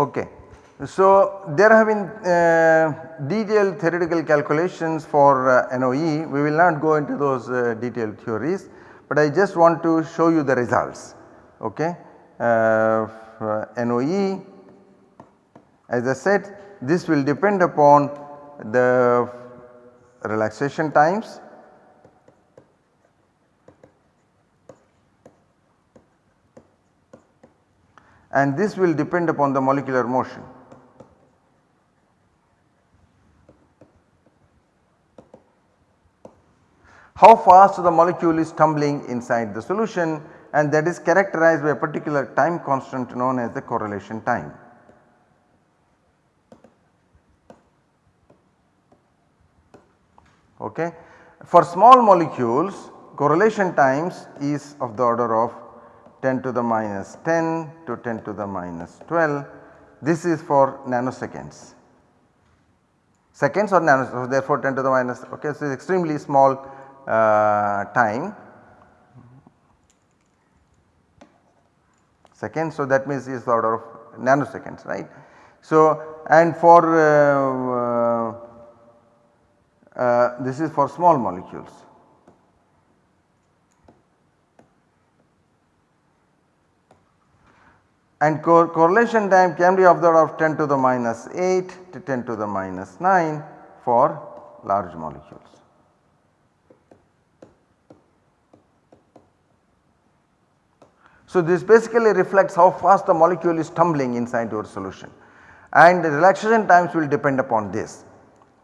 Okay. So, there have been uh, detailed theoretical calculations for uh, NOE, we will not go into those uh, detailed theories, but I just want to show you the results. Okay. Uh, NOE as I said this will depend upon the relaxation times and this will depend upon the molecular motion. How fast the molecule is tumbling inside the solution and that is characterized by a particular time constant known as the correlation time. Okay. For small molecules correlation times is of the order of 10 to the minus 10 to 10 to the minus 12 this is for nanoseconds. Seconds or nanoseconds therefore 10 to the minus okay so extremely small uh, time seconds so that means is the order of nanoseconds right. So and for uh, uh, this is for small molecules. And co correlation time can be of the order of 10 to the minus 8 to 10 to the minus 9 for large molecules. So, this basically reflects how fast the molecule is tumbling inside your solution and the relaxation times will depend upon this.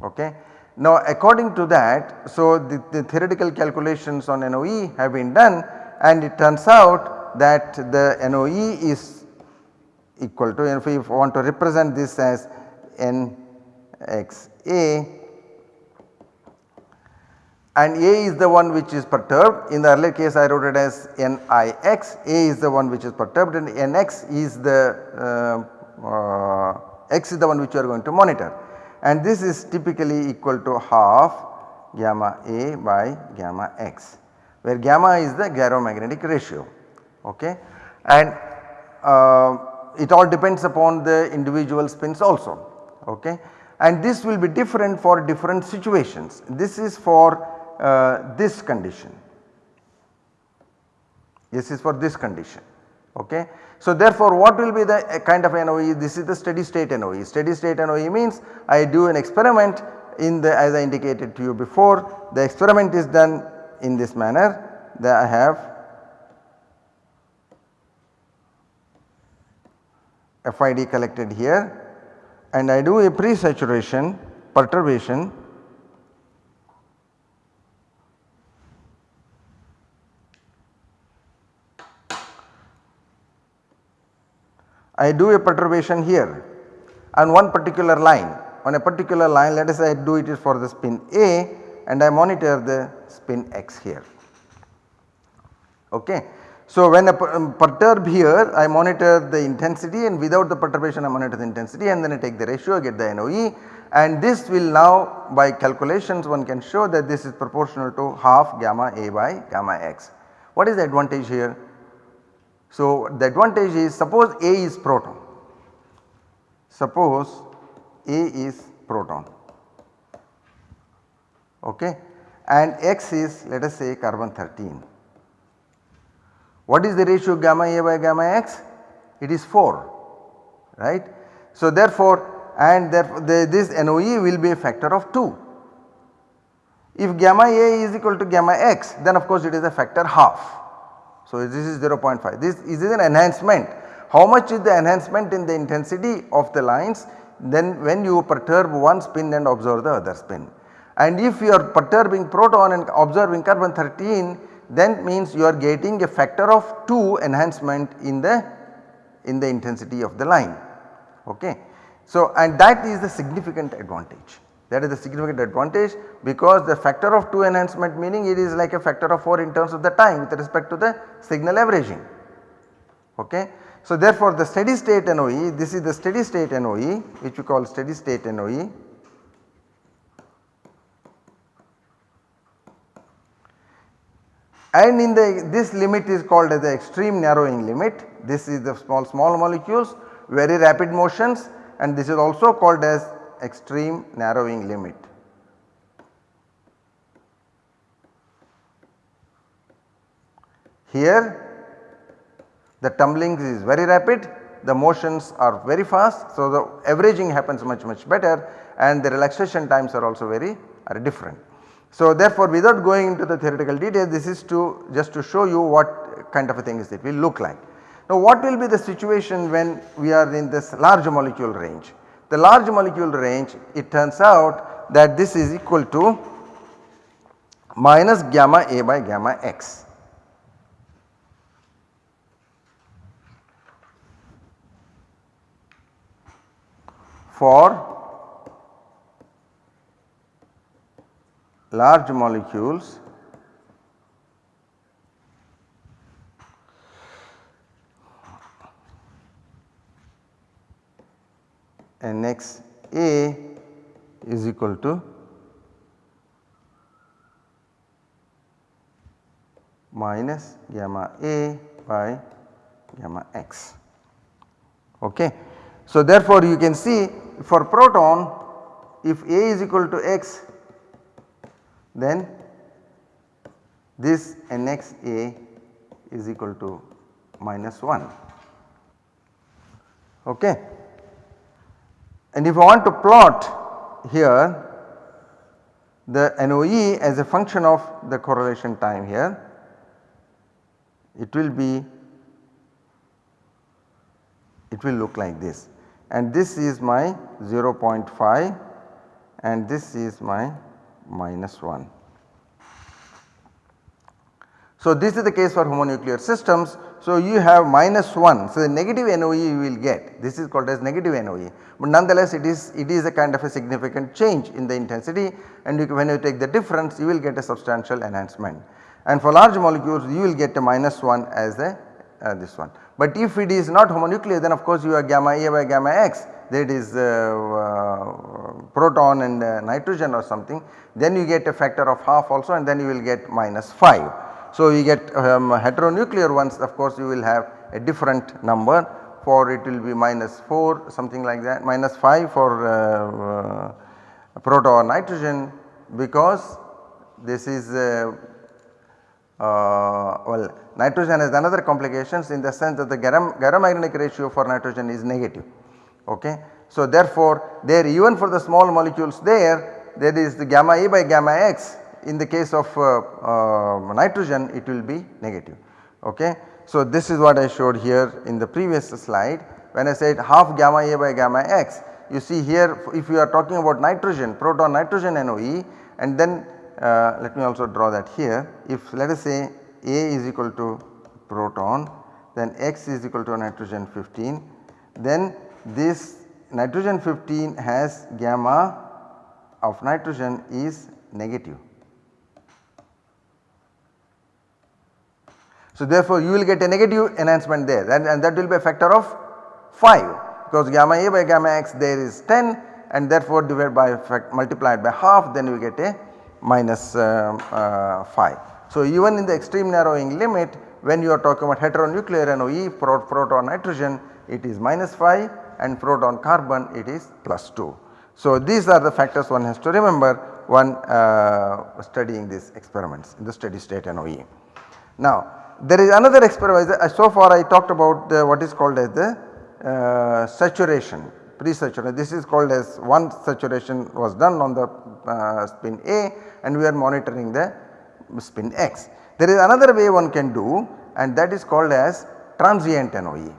Okay. Now according to that, so the, the theoretical calculations on NOE have been done and it turns out that the NOE is equal to if we want to represent this as NXA and A is the one which is perturbed. In the earlier case I wrote it as n i x a is the one which is perturbed and NX is the uh, uh, X is the one which you are going to monitor. And this is typically equal to half gamma A by gamma X where gamma is the gyromagnetic ratio. Okay? And uh, it all depends upon the individual spins also okay? And this will be different for different situations. This is for uh, this condition, this is for this condition okay. So therefore what will be the uh, kind of NOE this is the steady state NOE, steady state NOE means I do an experiment in the as I indicated to you before. The experiment is done in this manner that I have FID collected here and I do a pre-saturation perturbation I do a perturbation here on one particular line on a particular line let us say I do it for the spin A and I monitor the spin x here okay. So when I um, perturb here I monitor the intensity and without the perturbation I monitor the intensity and then I take the ratio I get the NOE and this will now by calculations one can show that this is proportional to half gamma A by gamma x. What is the advantage here? So the advantage is suppose A is proton, suppose A is proton. Okay? And X is let us say carbon 13 what is the ratio gamma A by gamma x? It is 4 right. So therefore and therefore the, this NOE will be a factor of 2. If gamma A is equal to gamma x then of course it is a factor half. So this is 0.5 this is an enhancement. How much is the enhancement in the intensity of the lines then when you perturb one spin and observe the other spin. And if you are perturbing proton and observing carbon 13 then means you are getting a factor of 2 enhancement in the in the intensity of the line okay. So and that is the significant advantage that is the significant advantage because the factor of 2 enhancement meaning it is like a factor of 4 in terms of the time with respect to the signal averaging okay. So therefore the steady state NOE this is the steady state NOE which we call steady state NOE and in the this limit is called as the extreme narrowing limit this is the small small molecules very rapid motions and this is also called as extreme narrowing limit. Here the tumbling is very rapid, the motions are very fast. So, the averaging happens much much better and the relaxation times are also very are different. So, therefore, without going into the theoretical details this is to just to show you what kind of a thing is it will look like. Now, what will be the situation when we are in this large molecule range? The large molecule range it turns out that this is equal to minus gamma A by gamma x. for large molecules Nx A is equal to minus gamma A by gamma x. Okay. So, therefore, you can see for proton if A is equal to x then this nxa is equal to minus 1. Okay. And if I want to plot here the NOE as a function of the correlation time here, it will be it will look like this and this is my 0.5 and this is my minus 1. So, this is the case for homonuclear systems. So, you have minus 1. So, the negative NOE you will get this is called as negative NOE, but nonetheless it is it is a kind of a significant change in the intensity and you, when you take the difference you will get a substantial enhancement. And for large molecules you will get a minus 1 as a uh, this one. But if it is not homonuclear then of course you have gamma A by gamma x that is uh, uh, proton and uh, nitrogen or something then you get a factor of half also and then you will get minus 5. So, you get um, heteronuclear ones of course you will have a different number for it will be minus 4 something like that minus 5 for uh, uh, proton or nitrogen because this is uh, well nitrogen has another complications in the sense that the gyromagnetic ratio for nitrogen is negative. Okay. So, therefore, there even for the small molecules there there is the gamma A by gamma x in the case of uh, uh, nitrogen it will be negative. Okay. So, this is what I showed here in the previous slide when I said half gamma A by gamma x you see here if you are talking about nitrogen proton nitrogen NOE and then uh, let me also draw that here if let us say A is equal to proton then X is equal to nitrogen 15 then this nitrogen 15 has gamma of nitrogen is negative. So, therefore, you will get a negative enhancement there and, and that will be a factor of 5 because gamma A by gamma x there is 10 and therefore divided by multiplied by half then you get a minus uh, uh, 5. So, even in the extreme narrowing limit when you are talking about heteronuclear NOE pro proton nitrogen it is minus 5 and proton carbon it is plus 2. So, these are the factors one has to remember one uh, studying these experiments in the steady state NOE. Now, there is another experiment so far I talked about the, what is called as the uh, saturation pre-saturation this is called as one saturation was done on the uh, spin A and we are monitoring the spin x. There is another way one can do and that is called as transient NOE.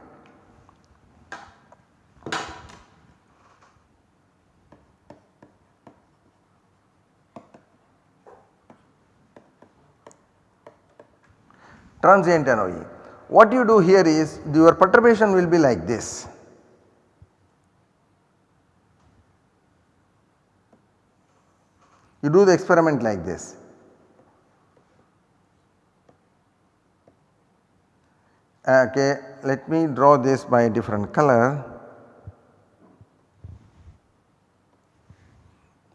Transient NOE. What you do here is your perturbation will be like this. You do the experiment like this. Okay, let me draw this by a different color.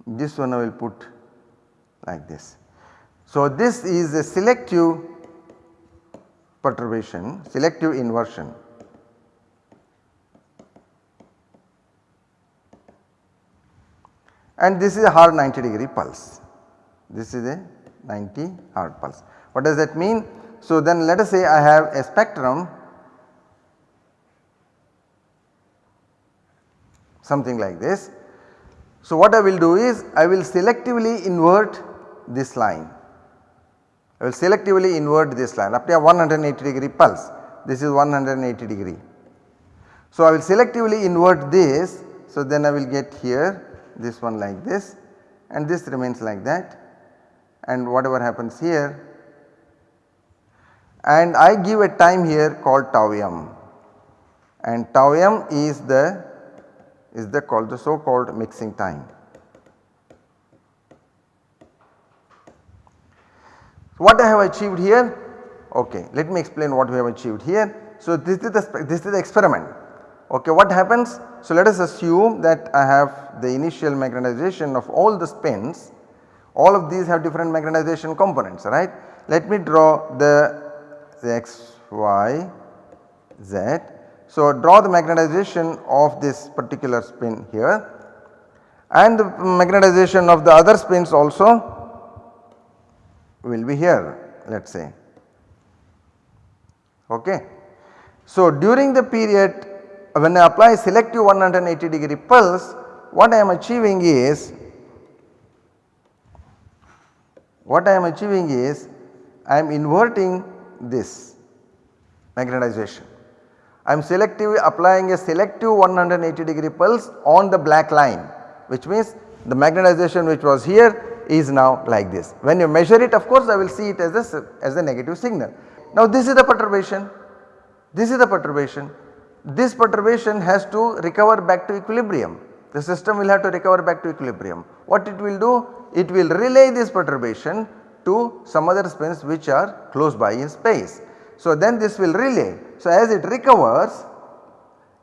This one I will put like this. So, this is a selective perturbation, selective inversion. And this is a hard 90 degree pulse. This is a 90 hard pulse. What does that mean? So then let us say I have a spectrum something like this. So what I will do is I will selectively invert this line. I will selectively invert this line up to a 180 degree pulse. This is 180 degree. So I will selectively invert this. So then I will get here this one like this and this remains like that and whatever happens here and I give a time here called tau m and tau m is the is the called the so called mixing time. So What I have achieved here? Okay, let me explain what we have achieved here. So this is the this is the experiment. Okay, what happens? So let us assume that I have the initial magnetization of all the spins. All of these have different magnetization components, right? Let me draw the, the x, y, z so, draw the magnetization of this particular spin here and the magnetization of the other spins also will be here let us say. Okay. So, during the period when I apply selective 180 degree pulse what I am achieving is what I am achieving is I am inverting this magnetization I am selectively applying a selective 180 degree pulse on the black line which means the magnetization which was here is now like this. When you measure it of course I will see it as a, as a negative signal. Now this is the perturbation, this is the perturbation. This perturbation has to recover back to equilibrium. The system will have to recover back to equilibrium. What it will do? It will relay this perturbation to some other spins which are close by in space. So then this will relay. So as it recovers,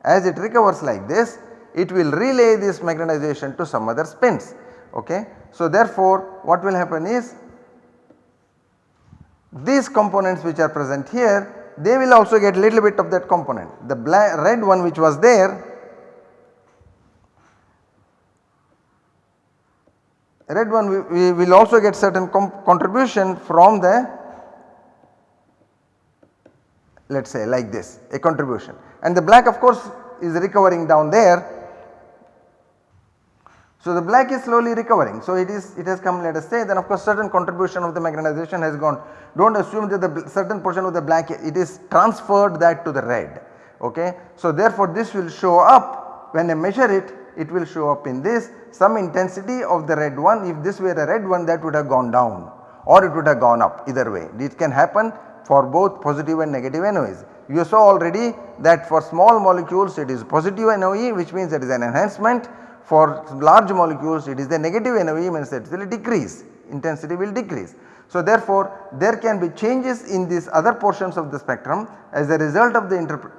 as it recovers like this, it will relay this magnetization to some other spins. Okay. So therefore what will happen is these components which are present here they will also get little bit of that component. The red one which was there red one we, we will also get certain contribution from the let us say like this a contribution and the black of course is recovering down there. So the black is slowly recovering. So it is it has come let us say then of course certain contribution of the magnetization has gone. Do not assume that the certain portion of the black it is transferred that to the red. Ok. So therefore this will show up. When I measure it it will show up in this. Some intensity of the red one if this were a red one that would have gone down or it would have gone up either way. It can happen for both positive and negative NOEs. You saw already that for small molecules it is positive NOE which means there is an enhancement for large molecules it is the negative NOE means that it will decrease intensity will decrease. So therefore there can be changes in these other portions of the spectrum as a result of the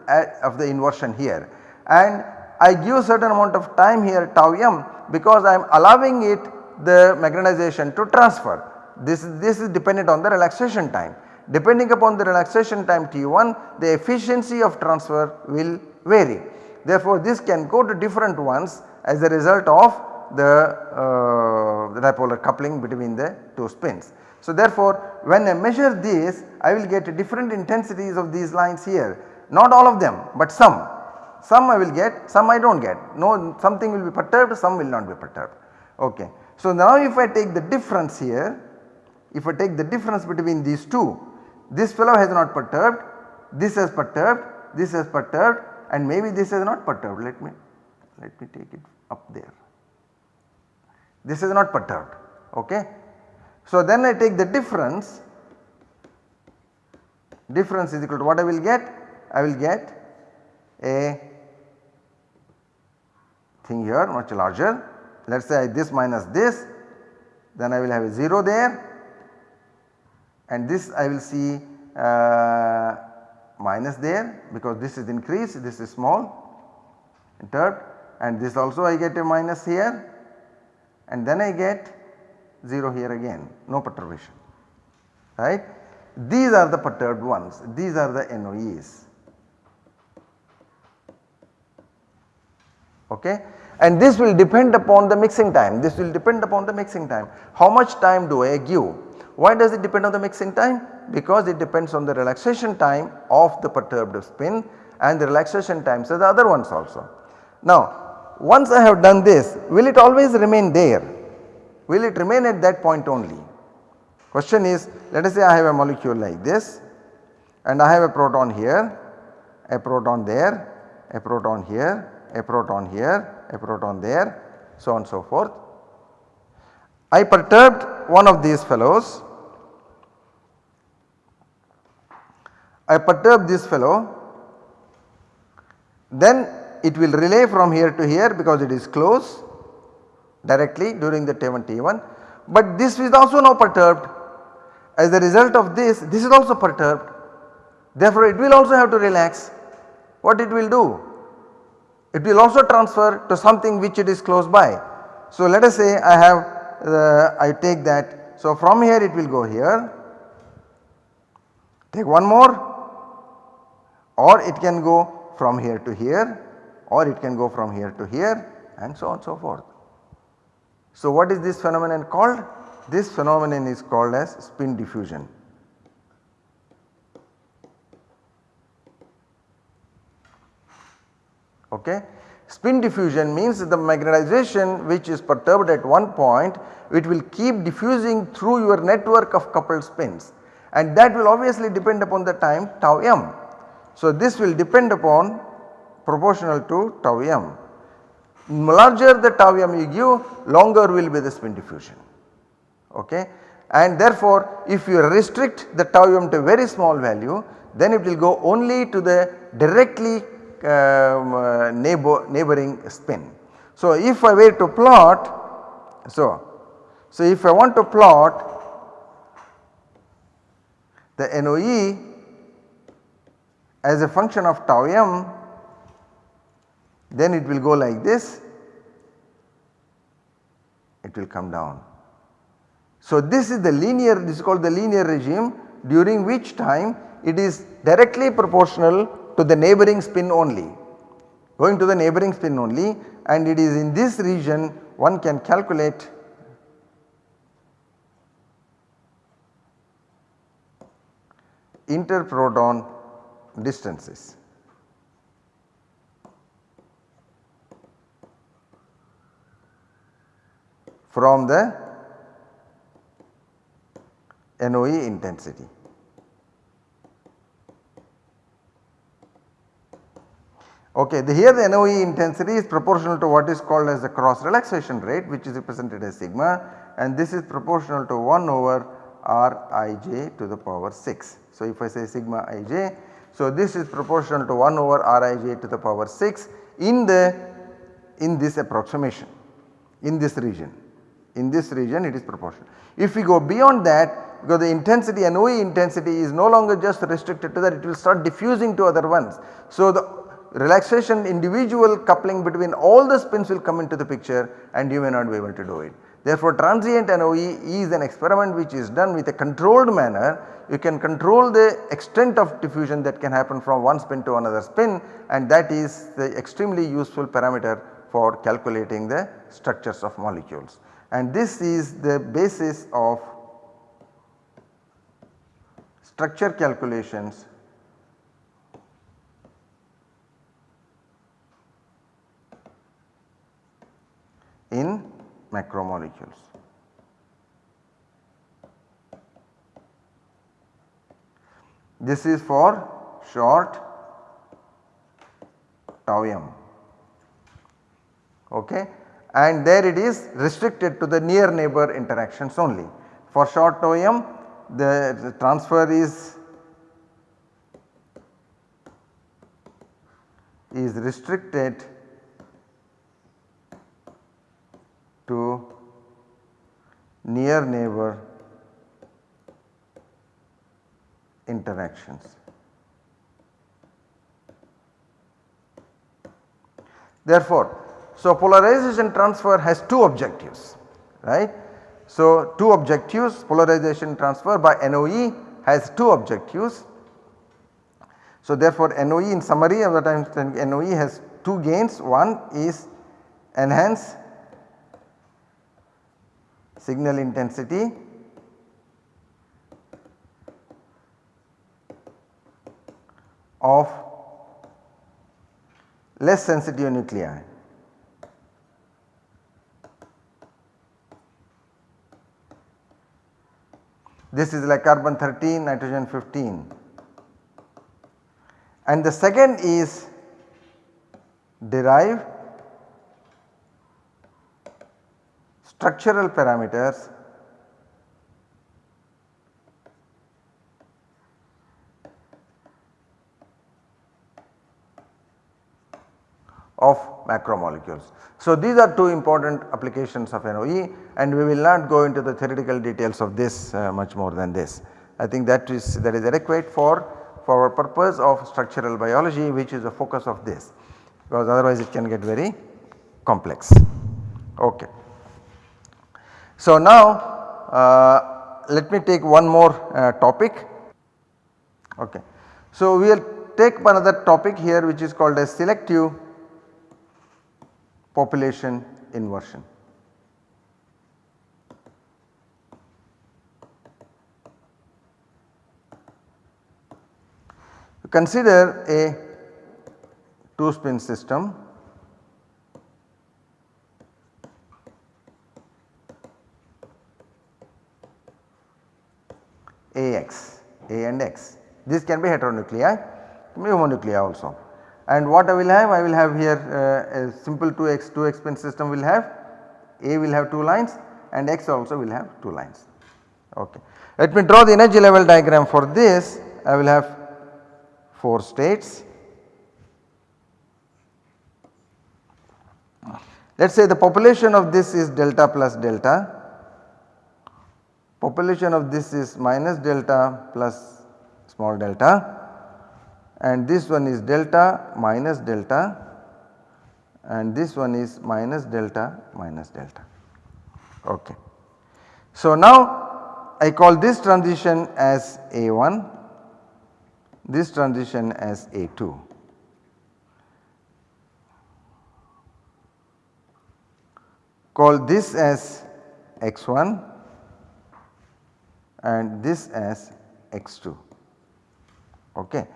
uh, of the inversion here and I give certain amount of time here tau m because I am allowing it the magnetization to transfer. This, this is dependent on the relaxation time. Depending upon the relaxation time T1 the efficiency of transfer will vary. Therefore this can go to different ones as a result of the, uh, the dipolar coupling between the two spins. So therefore when I measure this I will get different intensities of these lines here not all of them but some. Some I will get some I do not get no something will be perturbed some will not be perturbed ok. So now if I take the difference here if I take the difference between these two this fellow has not perturbed, this has perturbed, this has perturbed and maybe this has not perturbed. Let me, let me take it up there. This is not perturbed, okay. So then I take the difference, difference is equal to what I will get? I will get a thing here much larger. Let us say this minus this, then I will have a 0 there and this I will see uh, minus there because this is increased this is small perturbed and this also I get a minus here and then I get 0 here again no perturbation right. These are the perturbed ones these are the NOEs. okay and this will depend upon the mixing time this will depend upon the mixing time how much time do I give why does it depend on the mixing time because it depends on the relaxation time of the perturbed spin and the relaxation times of the other ones also. Now once I have done this will it always remain there? Will it remain at that point only? Question is let us say I have a molecule like this and I have a proton here a proton there a proton here a proton here a proton there so on and so forth. I perturbed one of these fellows. I perturb this fellow. Then it will relay from here to here because it is close directly during the T1 T1 but this is also now perturbed. As a result of this this is also perturbed. Therefore it will also have to relax. What it will do? It will also transfer to something which it is close by. So let us say I have uh, I take that. So from here it will go here. Take one more. Or it can go from here to here or it can go from here to here and so on and so forth. So what is this phenomenon called? This phenomenon is called as spin diffusion. Okay. Spin diffusion means the magnetization which is perturbed at one point it will keep diffusing through your network of coupled spins and that will obviously depend upon the time tau m. So this will depend upon proportional to tau m. Larger the tau m you give longer will be the spin diffusion okay and therefore if you restrict the tau m to a very small value then it will go only to the directly um, uh, neighbor, neighboring spin. So if I were to plot, so, so if I want to plot the NOE as a function of tau m then it will go like this it will come down. So this is the linear this is called the linear regime during which time it is directly proportional to the neighboring spin only going to the neighboring spin only and it is in this region one can calculate interproton distances. From the NOE intensity. Okay, the, here the NOE intensity is proportional to what is called as the cross relaxation rate which is represented as sigma and this is proportional to 1 over Rij to the power 6. So if I say sigma ij, so this is proportional to 1 over Rij to the power 6 in the in this approximation in this region in this region it is proportional. If we go beyond that because the intensity NOE intensity is no longer just restricted to that it will start diffusing to other ones. So the relaxation individual coupling between all the spins will come into the picture and you may not be able to do it. Therefore transient NOE is an experiment which is done with a controlled manner. You can control the extent of diffusion that can happen from one spin to another spin and that is the extremely useful parameter for calculating the structures of molecules. And this is the basis of structure calculations. In macromolecules. This is for short tau m. Okay and there it is restricted to the near neighbor interactions only. For short tau m the, the transfer is is restricted to near neighbor interactions. Therefore, so polarization transfer has two objectives right. So two objectives polarization transfer by NOE has two objectives. So therefore NOE in summary of the time NOE has two gains one is enhance signal intensity of less sensitive nuclei. This is like carbon 13, nitrogen 15. And the second is derive structural parameters of macromolecules. So, these are two important applications of NOE and we will not go into the theoretical details of this uh, much more than this. I think that is that is adequate for for our purpose of structural biology which is the focus of this because otherwise it can get very complex. Okay. So, now uh, let me take one more uh, topic. Okay. So, we will take another topic here which is called as selective population inversion. Consider a 2 spin system AX, A and X. This can be heteronuclei, can be homonuclei also. And what I will have? I will have here uh, a simple 2x 2 x spin system will have A will have 2 lines and X also will have 2 lines. Okay. Let me draw the energy level diagram for this. I will have 4 states. Let us say the population of this is delta plus delta, population of this is minus delta plus small delta and this one is delta minus delta and this one is minus delta minus delta. Okay. So, now I call this transition as A1, this transition as A2. Call this as x1 and this as x2. Okay.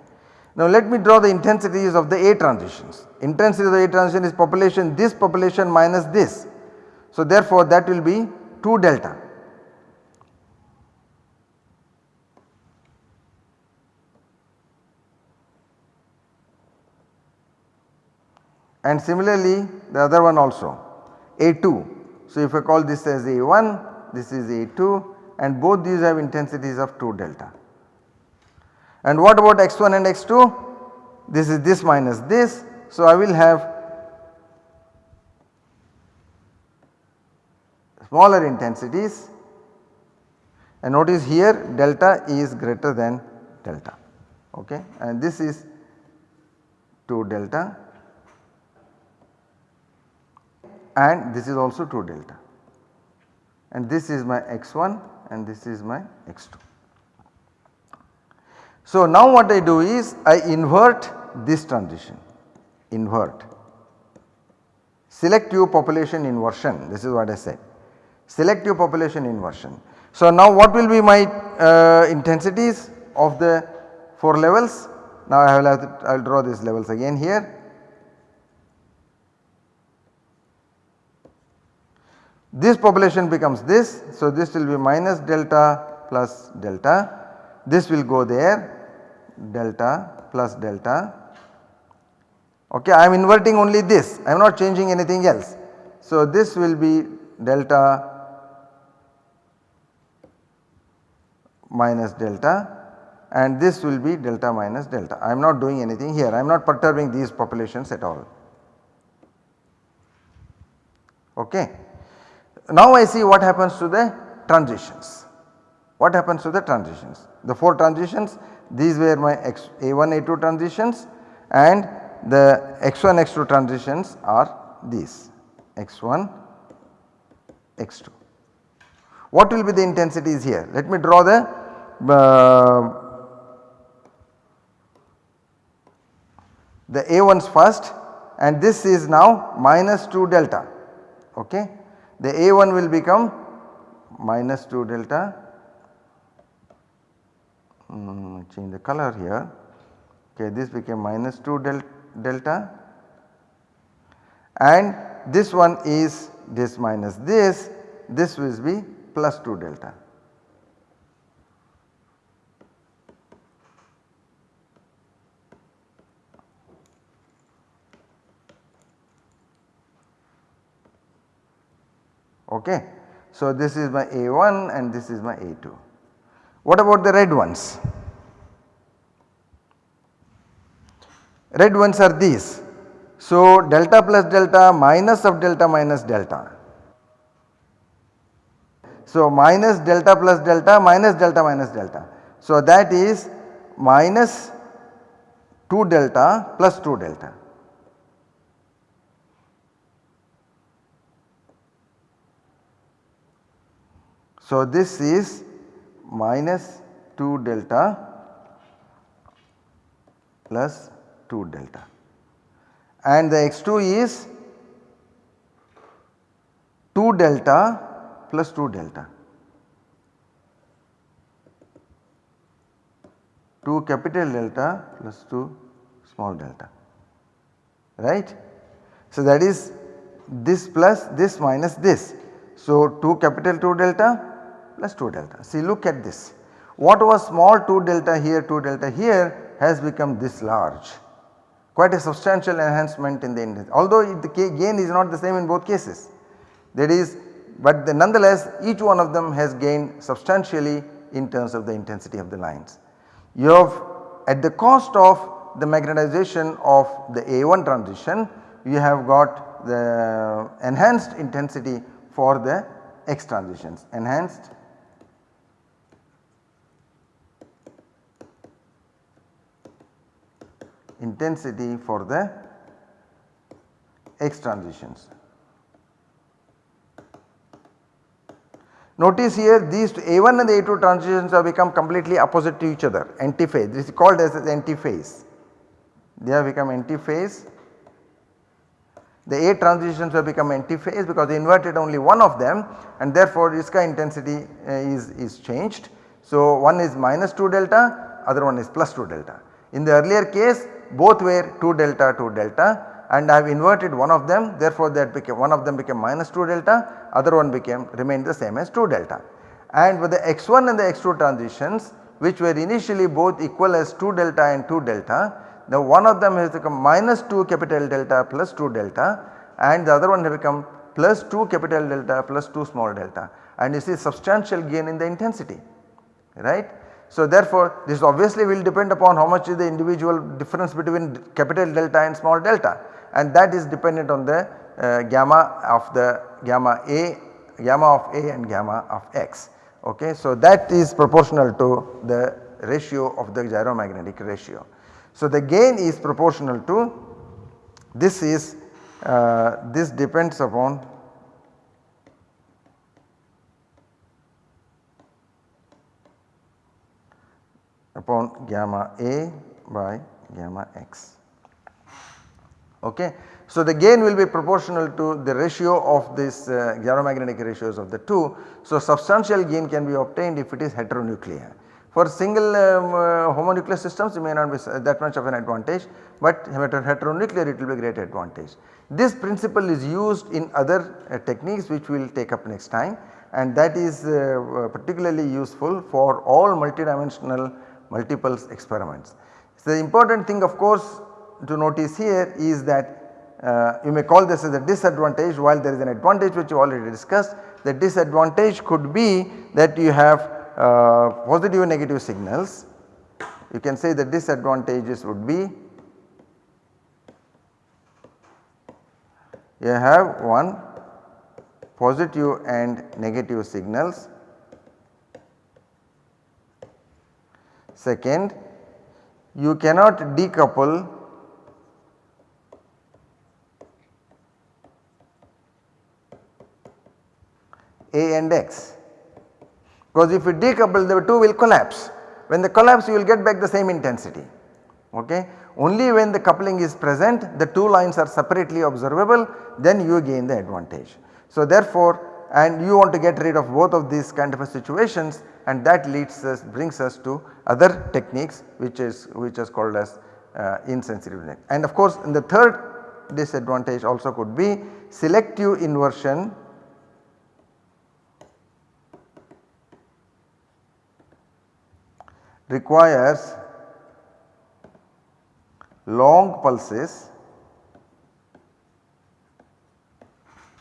Now let me draw the intensities of the A transitions. Intensity of the A transition is population this population minus this. So therefore that will be 2 delta. And similarly the other one also A2. So if I call this as A1 this is A2 and both these have intensities of 2 delta. And what about x1 and x2? This is this minus this. So, I will have smaller intensities and notice here delta is greater than delta okay and this is 2 delta and this is also 2 delta and this is my x1 and this is my x2. So now what I do is I invert this transition, invert. Selective population inversion this is what I said. Selective population inversion. So now what will be my uh, intensities of the 4 levels? Now I will to, I will draw these levels again here. This population becomes this. So this will be minus delta plus delta this will go there delta plus delta okay I am inverting only this I am not changing anything else. So this will be delta minus delta and this will be delta minus delta I am not doing anything here I am not perturbing these populations at all okay. Now I see what happens to the transitions what happens to the transitions the 4 transitions these were my X, A1 A2 transitions and the X1 X2 transitions are these X1 X2. What will be the intensities here? Let me draw the uh, the A1s first and this is now minus 2 delta okay. The A1 will become minus 2 delta mm, change the color here okay this became minus 2 del delta and this one is this minus this this will be plus 2 delta. Okay. So, this is my A1 and this is my A2. What about the red ones? Red ones are these. So, delta plus delta minus of delta minus delta. So, minus delta plus delta minus delta minus delta. So, that is minus 2 delta plus 2 delta. So, this is minus 2 delta plus 2 delta and the x2 is 2 delta plus 2 delta 2 capital delta plus 2 small delta right. So, that is this plus this minus this. So, 2 capital 2 delta plus 2 delta. See look at this. What was small 2 delta here 2 delta here has become this large quite a substantial enhancement in the intensity although the gain is not the same in both cases that is but the nonetheless each one of them has gained substantially in terms of the intensity of the lines. You have at the cost of the magnetization of the A1 transition you have got the enhanced intensity for the X transitions enhanced intensity for the X transitions. Notice here these A1 and the A2 transitions have become completely opposite to each other antiphase this is called as antiphase. They have become antiphase. The A transitions have become antiphase because they inverted only one of them and therefore Iska intensity uh, is, is changed. So one is minus 2 delta other one is plus 2 delta. In the earlier case both were 2 delta 2 delta and I have inverted one of them therefore that became one of them became minus 2 delta other one became remained the same as 2 delta. And with the x1 and the x2 transitions which were initially both equal as 2 delta and 2 delta now one of them has become minus 2 capital delta plus 2 delta and the other one has become plus 2 capital delta plus 2 small delta and you see substantial gain in the intensity right. So therefore this obviously will depend upon how much is the individual difference between capital delta and small delta and that is dependent on the uh, gamma of the gamma A, gamma of A and gamma of X. Okay. So that is proportional to the ratio of the gyromagnetic ratio. So the gain is proportional to this is uh, this depends upon upon gamma A by gamma x. Okay. So, the gain will be proportional to the ratio of this uh, gyromagnetic ratios of the two. So, substantial gain can be obtained if it is heteronuclear. For single um, uh, homonuclear systems it may not be that much of an advantage, but heteronuclear it will be great advantage. This principle is used in other uh, techniques which we will take up next time and that is uh particularly useful for all multidimensional multiples experiments. So, the important thing of course to notice here is that uh, you may call this as a disadvantage while there is an advantage which you already discussed. The disadvantage could be that you have uh, positive and negative signals. You can say the disadvantages would be you have one positive and negative signals Second, you cannot decouple A and X because if you decouple the two will collapse. When they collapse you will get back the same intensity okay. Only when the coupling is present the two lines are separately observable then you gain the advantage. So therefore and you want to get rid of both of these kind of situations and that leads us brings us to other techniques which is which is called as uh, and of course in the third disadvantage also could be selective inversion. Requires long pulses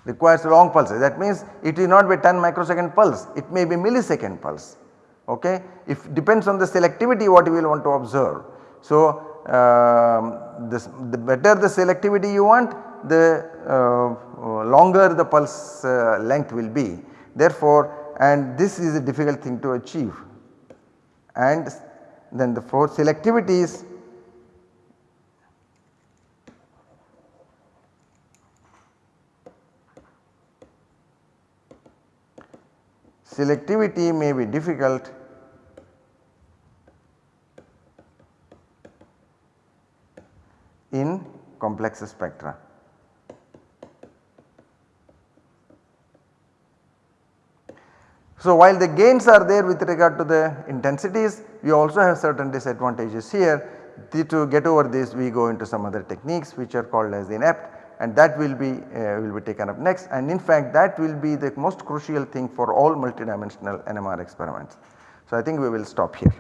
requires long pulses. That means it will not be 10 microsecond pulse it may be millisecond pulse okay? If depends on the selectivity what you will want to observe. So um, this, the better the selectivity you want the uh, longer the pulse uh, length will be. Therefore and this is a difficult thing to achieve. And then the for selectivities selectivity may be difficult. In complex spectra. So while the gains are there with regard to the intensities we also have certain disadvantages here. To get over this we go into some other techniques which are called as INEPT and that will be uh, will be taken up next and in fact that will be the most crucial thing for all multidimensional NMR experiments. So I think we will stop here.